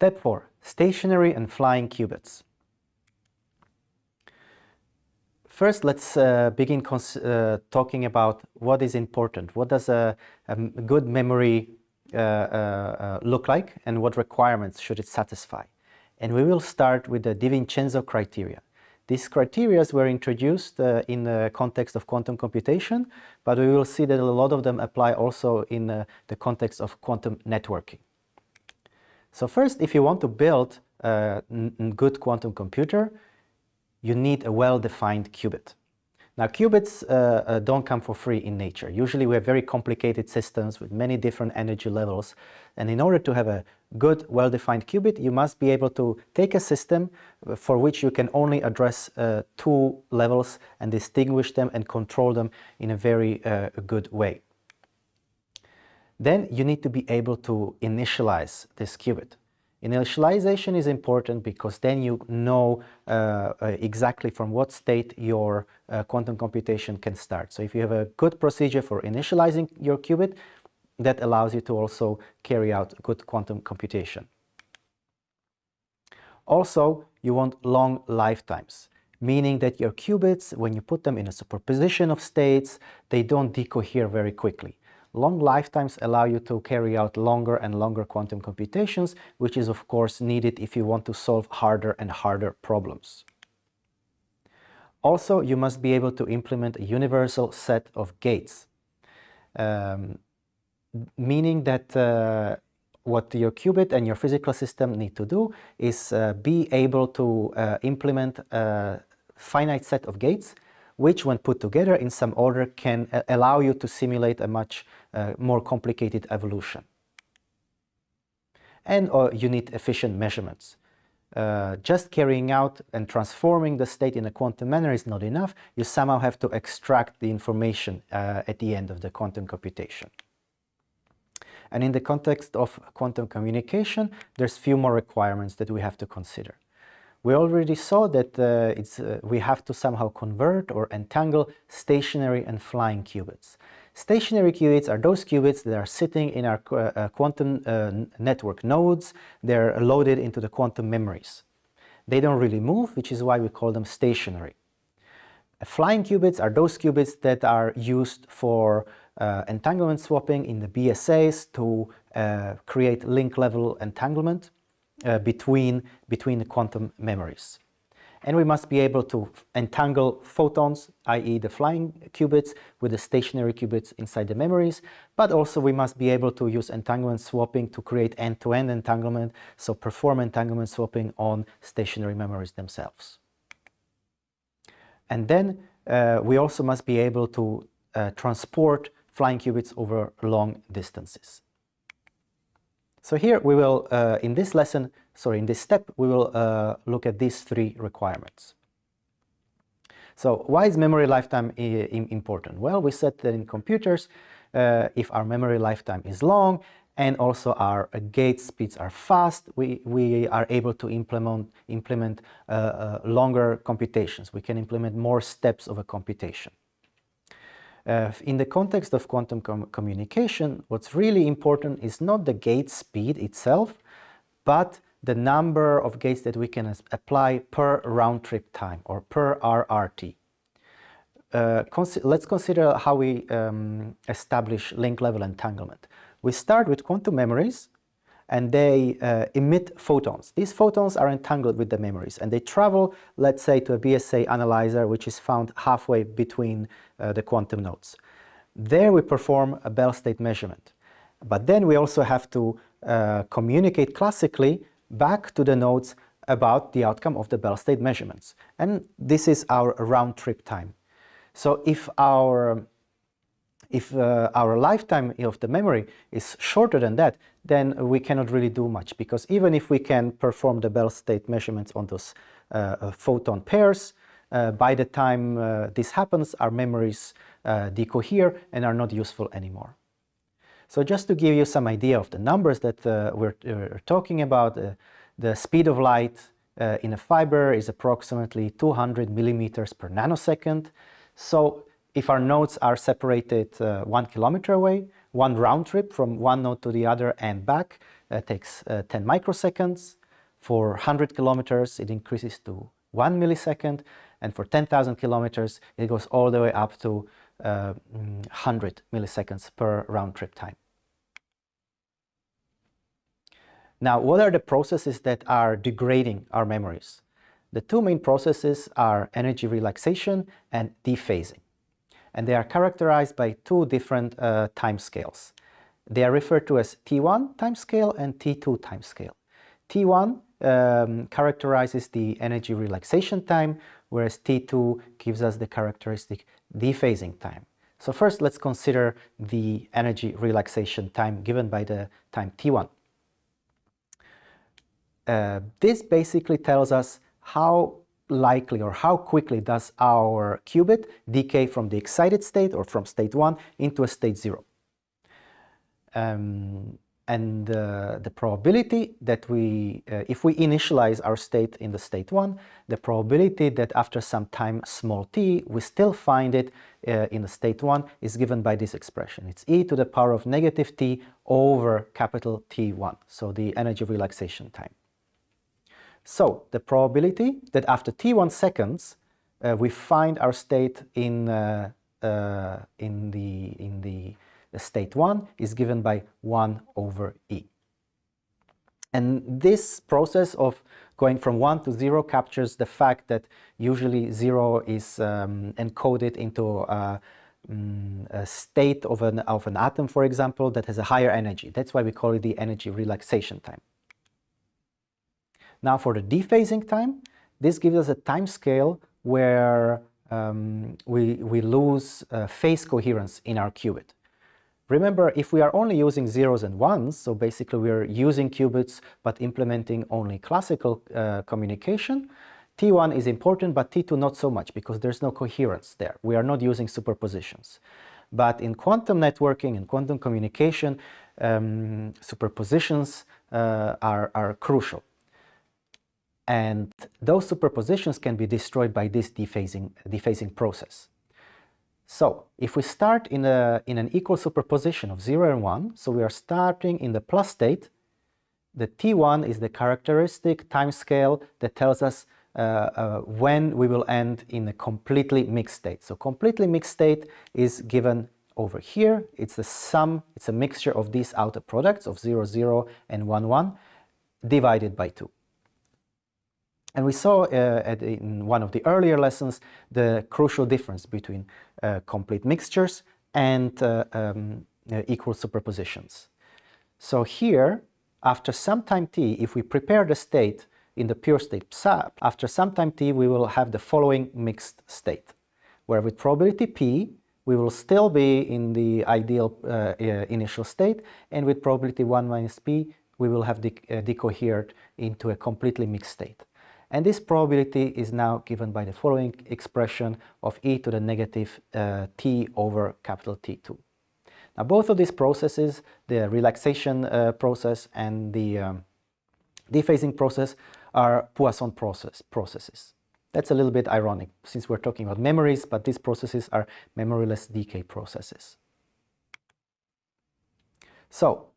Step 4. Stationary and flying qubits. First, let's uh, begin uh, talking about what is important. What does a, a good memory uh, uh, uh, look like and what requirements should it satisfy? And we will start with the DiVincenzo criteria. These criteria were introduced uh, in the context of quantum computation, but we will see that a lot of them apply also in the context of quantum networking. So first, if you want to build a good quantum computer, you need a well-defined qubit. Now qubits uh, uh, don't come for free in nature. Usually we have very complicated systems with many different energy levels and in order to have a good well-defined qubit you must be able to take a system uh, for which you can only address uh, two levels and distinguish them and control them in a very uh, good way. Then you need to be able to initialize this qubit. Initialization is important because then you know uh, uh, exactly from what state your uh, quantum computation can start. So if you have a good procedure for initializing your qubit, that allows you to also carry out good quantum computation. Also, you want long lifetimes, meaning that your qubits, when you put them in a superposition of states, they don't decohere very quickly. Long lifetimes allow you to carry out longer and longer quantum computations, which is of course needed if you want to solve harder and harder problems. Also, you must be able to implement a universal set of gates, um, meaning that uh, what your qubit and your physical system need to do is uh, be able to uh, implement a finite set of gates which when put together in some order can uh, allow you to simulate a much uh, more complicated evolution. And uh, you need efficient measurements. Uh, just carrying out and transforming the state in a quantum manner is not enough. You somehow have to extract the information uh, at the end of the quantum computation. And in the context of quantum communication, there's few more requirements that we have to consider. We already saw that uh, it's, uh, we have to somehow convert or entangle stationary and flying qubits. Stationary qubits are those qubits that are sitting in our uh, quantum uh, network nodes. They're loaded into the quantum memories. They don't really move, which is why we call them stationary. Flying qubits are those qubits that are used for uh, entanglement swapping in the BSAs to uh, create link level entanglement uh, between, between the quantum memories. And we must be able to entangle photons, i.e. the flying qubits, with the stationary qubits inside the memories, but also we must be able to use entanglement swapping to create end-to-end -end entanglement, so perform entanglement swapping on stationary memories themselves. And then uh, we also must be able to uh, transport flying qubits over long distances. So here we will, uh, in this lesson, sorry, in this step, we will uh, look at these three requirements. So why is memory lifetime important? Well, we said that in computers, uh, if our memory lifetime is long and also our uh, gate speeds are fast, we, we are able to implement, implement uh, uh, longer computations. We can implement more steps of a computation. Uh, in the context of quantum com communication, what's really important is not the gate speed itself, but the number of gates that we can apply per round trip time or per RRT. Uh, let's consider how we um, establish link level entanglement. We start with quantum memories and they uh, emit photons. These photons are entangled with the memories and they travel, let's say, to a BSA analyzer which is found halfway between uh, the quantum nodes. There we perform a Bell state measurement. But then we also have to uh, communicate classically back to the notes about the outcome of the Bell state measurements. And this is our round trip time. So if our if uh, our lifetime of the memory is shorter than that, then we cannot really do much because even if we can perform the Bell state measurements on those uh, uh photon pairs, uh, by the time uh, this happens, our memories uh, decohere and are not useful anymore. So just to give you some idea of the numbers that we're, we're, talking about, the speed of light in a fiber is approximately 200 millimeters per nanosecond. So if our nodes are separated uh, one kilometer away, one round trip from one node to the other and back, uh, takes uh, 10 microseconds. For 100 kilometers, it increases to 1 millisecond. And for 10,000 kilometers, it goes all the way up to uh, 100 milliseconds per round trip time. Now, what are the processes that are degrading our memories? The two main processes are energy relaxation and dephasing. And they are characterized by two different uh, time scales. They are referred to as T1 timescale and T2 timescale. T1 um, characterizes the energy relaxation time, whereas T2 gives us the characteristic dephasing time. So first let's consider the energy relaxation time given by the time T1. Uh, this basically tells us how likely or how quickly does our qubit decay from the excited state or from state 1 into a state 0. Um, and the probability that we, uh, if we initialize our state in the state 1, the probability that after some time small t, we still find it uh, in the state 1 is given by this expression. It's e to the power of negative t over capital T1, so the energy relaxation time. So the probability that after t1 seconds uh, we find our state in, uh, uh, in, the, in the, the state 1 is given by 1 over e. And this process of going from 1 to 0 captures the fact that usually 0 is um, encoded into a, um, a, state of an, of an atom, for example, that has a higher energy. That's why we call it the energy relaxation time. Now for the dephasing time, this gives us a time scale where um, we, we lose uh, phase coherence in our qubit. Remember, if we are only using zeros and ones, so basically we are using qubits but implementing only classical uh, communication, T1 is important but T2 not so much because there's no coherence there. We are not using superpositions. But in quantum networking and quantum communication, um, superpositions uh, are, are crucial. And those superpositions can be destroyed by this dephasing, dephasing process. So if we start in, a, in an equal superposition of 0 and 1, so we are starting in the plus state, the T1 is the characteristic time scale that tells us uh, uh, when we will end in a completely mixed state. So completely mixed state is given over here. It's the sum, it's a mixture of these outer products of 0, 0 and 1, 1 divided by 2. And we saw uh, in one of the earlier lessons the crucial difference between uh, complete mixtures and uh, um, uh, equal superpositions. So here, after some time t, if we prepare the state in the pure state psi, after some time t we will have the following mixed state, where with probability p we will still be in the ideal uh, uh, initial state, and with probability 1 minus p we will have de decohered into a completely mixed state. And this probability is now given by the following expression of e to the negative uh, t over capital T2. Now both of these processes, the relaxation uh, process and the um, dephasing process are Poisson process, processes. That's a little bit ironic since we're talking about memories, but these processes are memoryless decay processes. So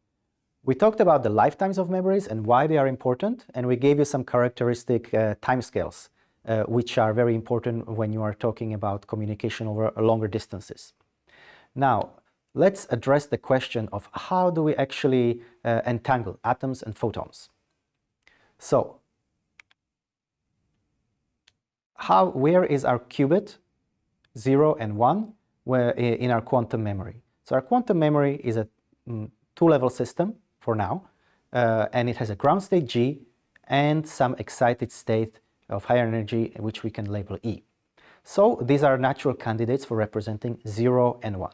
we talked about the lifetimes of memories and why they are important, and we gave you some characteristic uh, timescales, uh, which are very important when you are talking about communication over longer distances. Now, let's address the question of how do we actually uh, entangle atoms and photons. So, how, where is our qubit, 0 and 1, where, in our quantum memory? So our quantum memory is a mm, two-level system for now, uh, and it has a ground state G and some excited state of higher energy, which we can label E. So these are natural candidates for representing 0 and 1.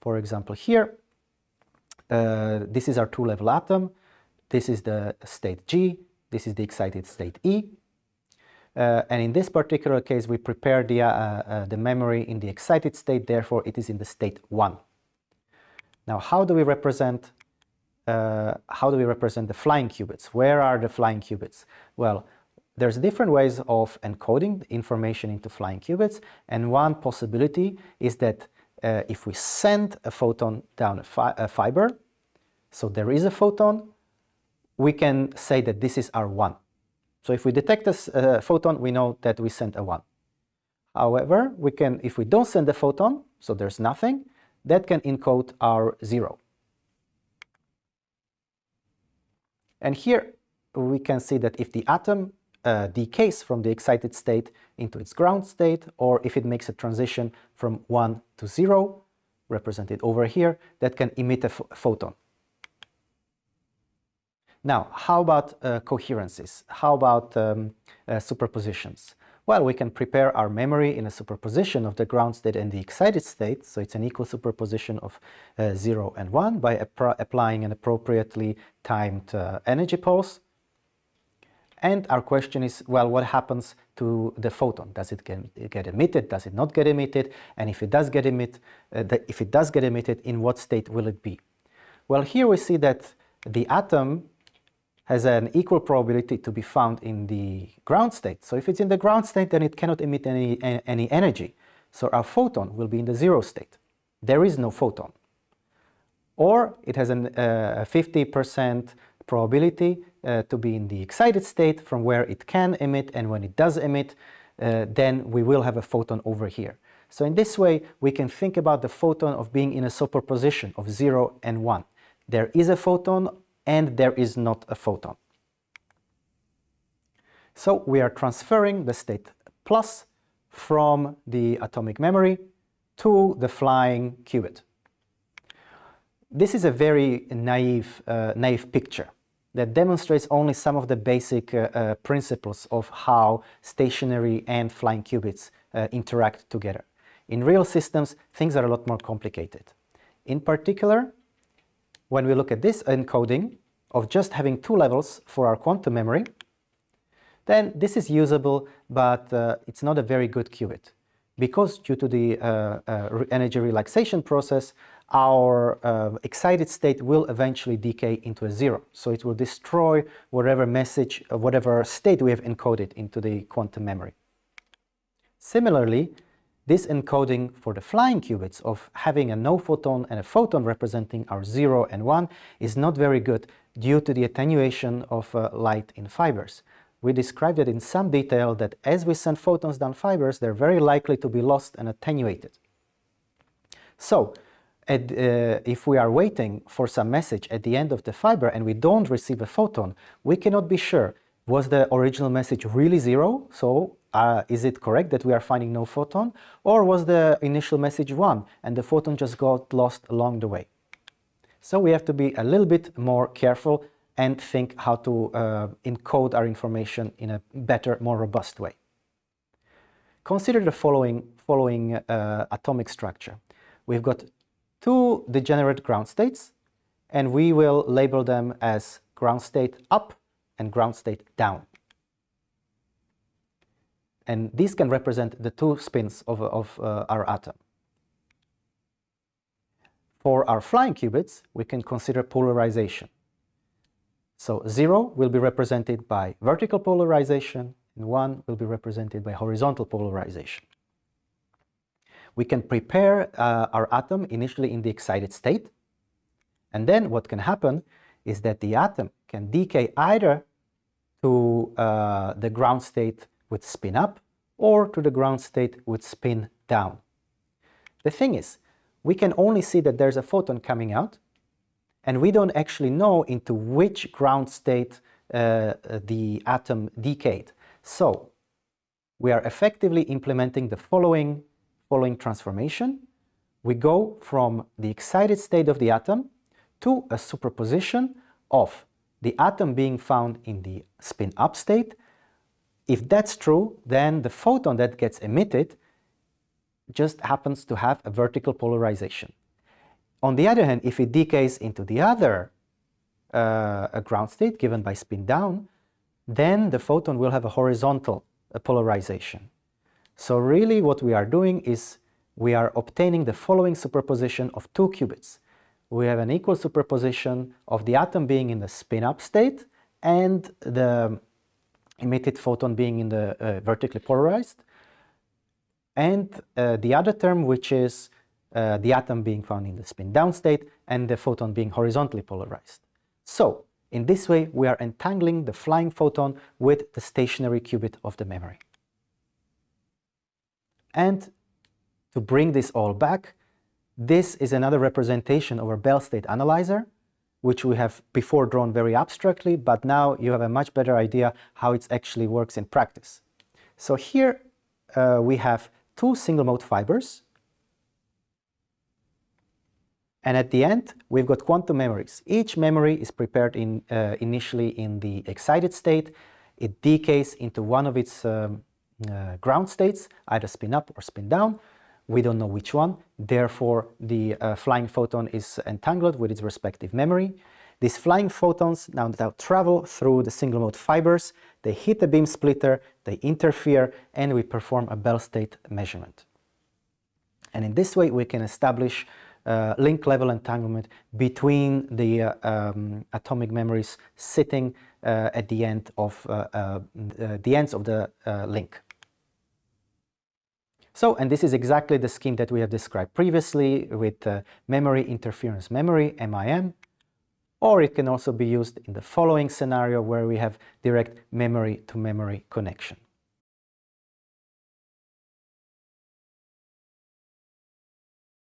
For example, here, uh, this is our two-level atom, this is the state G, this is the excited state E, uh, and in this particular case, we prepare the, uh, uh, the memory in the excited state, therefore it is in the state 1. Now, how do we represent uh, how do we represent the flying qubits? Where are the flying qubits? Well, there's different ways of encoding information into flying qubits, and one possibility is that uh, if we send a photon down a, fi a, fiber, so there is a photon, we can say that this is our 1. So if we detect a uh, photon, we know that we sent a 1. However, we can, if we don't send a photon, so there's nothing, that can encode our 0. And here we can see that if the atom uh, decays from the excited state into its ground state, or if it makes a transition from 1 to 0, represented over here, that can emit a, photon. Now, how about uh, coherences? How about um, uh, superpositions? Well, we can prepare our memory in a superposition of the ground state and the excited state, so it's an equal superposition of uh, 0 and 1 by applying an appropriately timed uh, energy pulse. And our question is, well, what happens to the photon? Does it get, get emitted? Does it not get emitted? And if it does get emitted, uh, if it does get emitted, in what state will it be? Well, here we see that the atom has an equal probability to be found in the ground state. So if it's in the ground state, then it cannot emit any, any energy. So our photon will be in the zero state. There is no photon. Or it has a 50% probability uh, to be in the excited state from where it can emit and when it does emit, uh, then we will have a photon over here. So in this way, we can think about the photon of being in a superposition of 0 and 1. There is a photon and there is not a photon. So we are transferring the state plus from the atomic memory to the flying qubit. This is a very naive, uh, naive picture that demonstrates only some of the basic uh, uh, principles of how stationary and flying qubits uh, interact together. In real systems, things are a lot more complicated. In particular, when we look at this encoding of just having two levels for our quantum memory, then this is usable, but uh, it's not a very good qubit. Because due to the uh, uh, energy relaxation process, our uh, excited state will eventually decay into a zero. So it will destroy whatever message, uh, whatever state we have encoded into the quantum memory. Similarly, this encoding for the flying qubits of having a no photon and a photon representing our 0 and 1 is not very good due to the attenuation of uh, light in fibers. We described it in some detail that as we send photons down fibers, they're very likely to be lost and attenuated. So, at, uh, if we are waiting for some message at the end of the fiber and we don't receive a photon, we cannot be sure was the original message really zero? So uh, is it correct that we are finding no photon? Or was the initial message one and the photon just got lost along the way? So we have to be a little bit more careful and think how to uh, encode our information in a better, more robust way. Consider the following, following uh, atomic structure. We've got two degenerate ground states, and we will label them as ground state up and ground state down. And these can represent the two spins of, of uh, our atom. For our flying qubits, we can consider polarization. So 0 will be represented by vertical polarization and 1 will be represented by horizontal polarization. We can prepare uh, our atom initially in the excited state and then what can happen is that the atom can decay either to uh, the ground state with spin up or to the ground state with spin down. The thing is, we can only see that there's a photon coming out and we don't actually know into which ground state uh, the atom decayed. So we are effectively implementing the following, following transformation. We go from the excited state of the atom to a superposition of the atom being found in the spin-up state. If that's true, then the photon that gets emitted just happens to have a vertical polarization. On the other hand, if it decays into the other uh, ground state given by spin down, then the photon will have a horizontal polarization. So really what we are doing is we are obtaining the following superposition of two qubits we have an equal superposition of the atom being in the spin-up state and the emitted photon being in the uh, vertically polarized. And uh, the other term, which is uh, the atom being found in the spin-down state and the photon being horizontally polarized. So, In this way, we are entangling the flying photon with the stationary qubit of the memory. And to bring this all back, this is another representation of our Bell state analyzer, which we have before drawn very abstractly, but now you have a much better idea how it actually works in practice. So here uh, we have two single mode fibers and at the end, we've got quantum memories. Each memory is prepared in, uh, initially in the excited state. It decays into one of its um, uh, ground states, either spin up or spin down. We don't know which one. Therefore, the uh, flying photon is entangled with its respective memory. These flying photons now, travel through the single mode fibers. They hit the beam splitter, they interfere, and we perform a Bell state measurement. And in this way, we can establish uh, link level entanglement between the uh, um, atomic memories sitting uh, at the end of uh, uh, the ends of the uh, link. So, and this is exactly the scheme that we have described previously with uh, memory interference memory, MIM, or it can also be used in the following scenario where we have direct memory to memory connection.